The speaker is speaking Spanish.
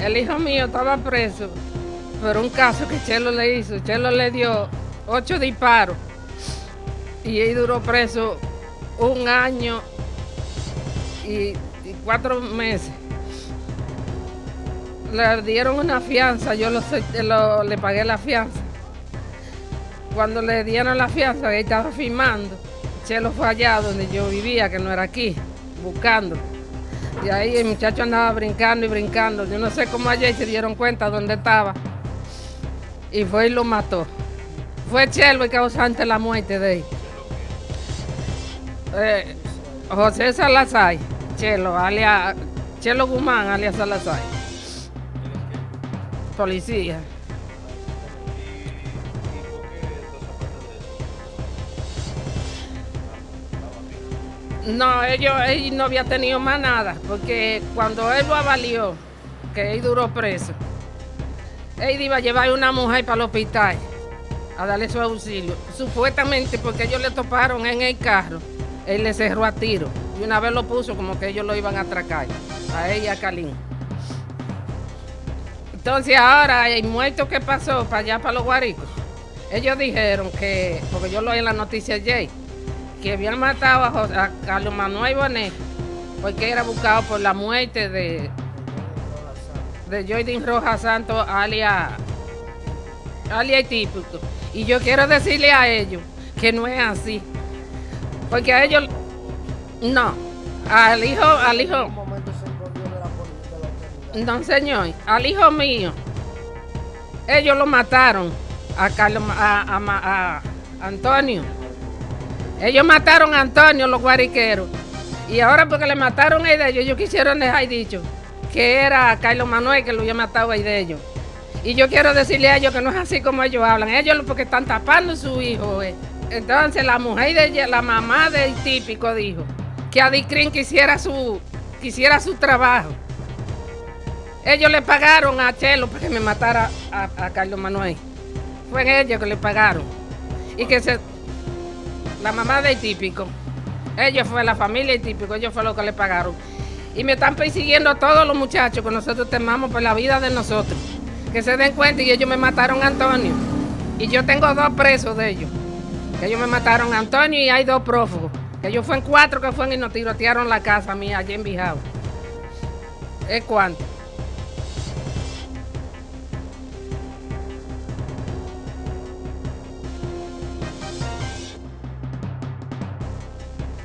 El hijo mío estaba preso por un caso que Chelo le hizo. Chelo le dio ocho disparos y él duró preso un año y, cuatro meses. Le dieron una fianza, yo lo, le pagué la fianza. Cuando le dieron la fianza, él estaba firmando. Chelo fue allá donde yo vivía, que no era aquí, buscando. Y ahí el muchacho andaba brincando y brincando. Yo no sé cómo ayer se dieron cuenta dónde estaba. Y fue y lo mató. Fue Chelo el causante la muerte de él. Eh, José Salazar, Chelo, alias, Chelo Guzmán, alias Salazar. Policía. No, ellos, él no había tenido más nada, porque cuando él lo avalió, que él duró preso, él iba a llevar a una mujer para el hospital a darle su auxilio. Supuestamente porque ellos le toparon en el carro, él le cerró a tiro y una vez lo puso como que ellos lo iban a atracar, a ella, a Calín. Entonces ahora el muerto que pasó para allá, para los guaricos, ellos dijeron que, porque yo lo oí en la noticia ayer, que habían matado a, Carlos Manuel Bonet porque era buscado por la muerte de, de Jordan Rojas Santos, alias, alias típico. Y yo quiero decirle a ellos que no es así. Porque a ellos, no, al hijo, al hijo, no señor, al hijo mío, ellos lo mataron a Carlos, a Antonio. Ellos mataron a Antonio, los guariqueros. Y ahora porque le mataron a ellos, ellos quisieron dejar dicho que era Carlos Manuel que lo había matado a ellos. Y yo quiero decirle a ellos que no es así como ellos hablan. Ellos porque están tapando a su hijo. Eh. Entonces la mujer de ella, la mamá del típico dijo que Adicrin quisiera su, quisiera su trabajo. Ellos le pagaron a Chelo para que me matara a Carlos Manuel. Fue ellos que le pagaron. Y que se la mamá del típico. Ellos fue la familia del típico, ellos fue lo que le pagaron. Y me están persiguiendo todos los muchachos que nosotros temamos por la vida de nosotros. Que se den cuenta y ellos me mataron a Antonio. Y yo tengo dos presos de ellos. Que ellos me mataron a Antonio y hay dos prófugos. Que ellos fueron cuatro que fueron y nos tirotearon la casa mía allí en Bijao. ¿Es cuánto?